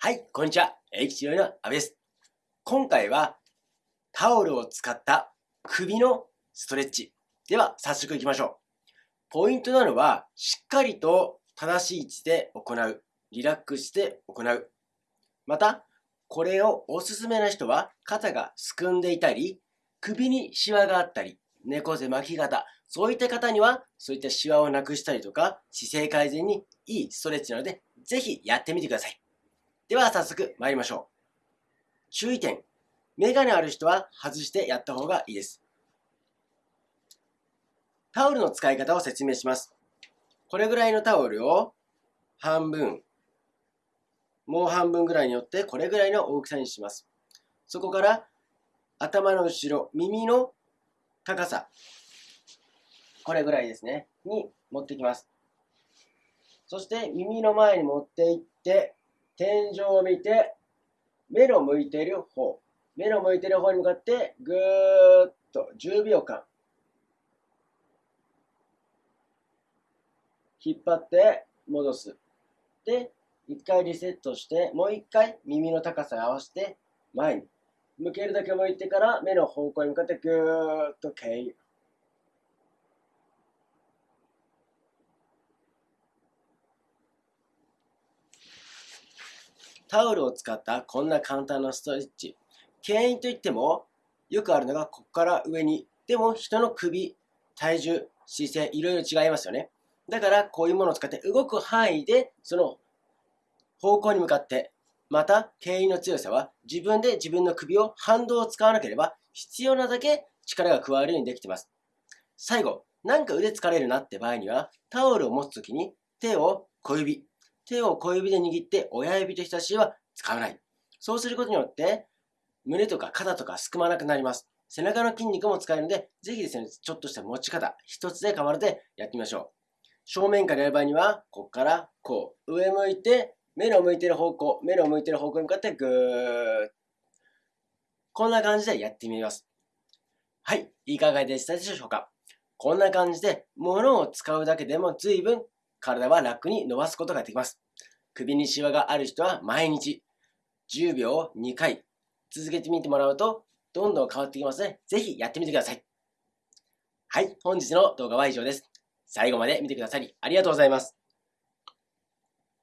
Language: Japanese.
はい、こんにちは。駅治療の阿部です。今回はタオルを使った首のストレッチ。では、早速行きましょう。ポイントなのは、しっかりと正しい位置で行う。リラックスして行う。また、これをおすすめな人は、肩がすくんでいたり、首にシワがあったり、猫背巻き肩、そういった方には、そういったシワをなくしたりとか、姿勢改善にいいストレッチなので、ぜひやってみてください。では早速参りましょう。注意点。メガネある人は外してやった方がいいです。タオルの使い方を説明します。これぐらいのタオルを半分、もう半分ぐらいによってこれぐらいの大きさにします。そこから頭の後ろ、耳の高さ、これぐらいですね、に持ってきます。そして耳の前に持っていって、天井を見て、目の向いている方、目の向いている方に向かって、ぐーっと10秒間、引っ張って戻す。で、一回リセットして、もう一回耳の高さに合わせて前に。向けるだけ向いてから目の方向に向かってぐーっと蹴る。タオルを使ったこんな簡単なストレッチ。牽引といっても、よくあるのがここから上に。でも人の首、体重、姿勢、いろいろ違いますよね。だからこういうものを使って動く範囲でその方向に向かって、また牽引の強さは自分で自分の首を反動を使わなければ必要なだけ力が加わるようにできています。最後、なんか腕疲れるなって場合にはタオルを持つときに手を小指、手を小指で握って親指と人差し指は使わない。そうすることによって、胸とか肩とかすくまなくなります。背中の筋肉も使えるので、ぜひですね、ちょっとした持ち方、一つで構わるでやってみましょう。正面からやる場合には、ここからこう、上向いて、目の向いてる方向、目の向いてる方向に向かってぐーこんな感じでやってみます。はい、いかがでしたでしょうか？こんな感じで、物を使うだけでも随分体は楽に伸ばすことができます。首にシワがある人は毎日10秒を2回続けてみてもらうとどんどん変わってきますので、ぜひやってみてください。はい、本日の動画は以上です。最後まで見てくださりありがとうございます。